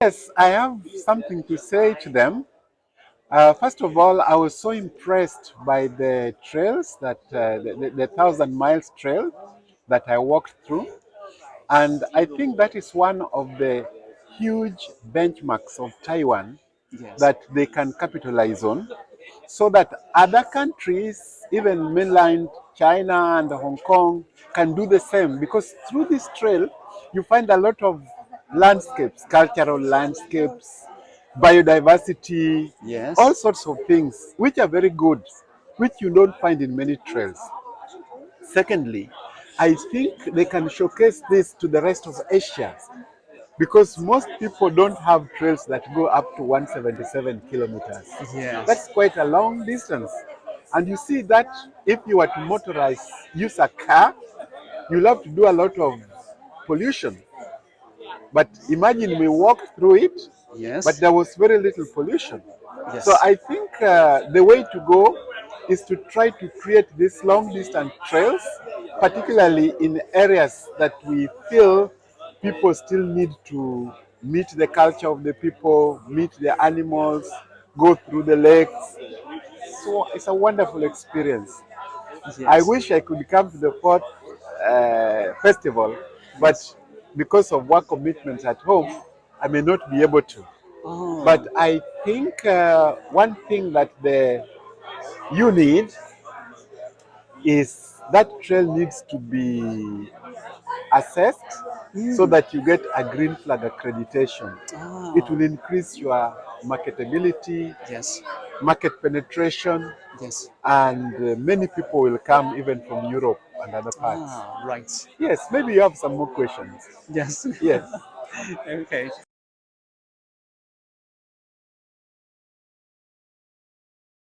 Yes, I have something to say to them. Uh, first of all, I was so impressed by the trails that uh, the, the, the thousand miles trail that I walked through. And I think that is one of the huge benchmarks of Taiwan Yes. that they can capitalize on so that other countries, even mainland China and Hong Kong, can do the same. Because through this trail, you find a lot of landscapes, cultural landscapes, biodiversity, Yes. all sorts of things, which are very good, which you don't find in many trails. Secondly, I think they can showcase this to the rest of Asia because most people don't have trails that go up to 177 kilometers. Yes. That's quite a long distance. And you see that if you were to motorize, use a car, you'll have to do a lot of pollution. But imagine we walked through it, yes. but there was very little pollution. yes. So I think uh, the way to go is to try to create these long distance trails, particularly in areas that we feel people still need to meet the culture of the people, meet the animals, go through the lakes. So it's a wonderful experience. yes. I wish I could come to the fourth uh, festival, but because of work commitments at home, I may not be able to. Oh, But I think uh, one thing that the you need is that trail needs to be assessed so that you get a green flag accreditation. ah, It will increase your marketability, yes. market penetration, Yes. and uh, many people will come even from Europe and other parts. Ah, right. Yes, maybe you have some more questions. Yes. Yes. okay.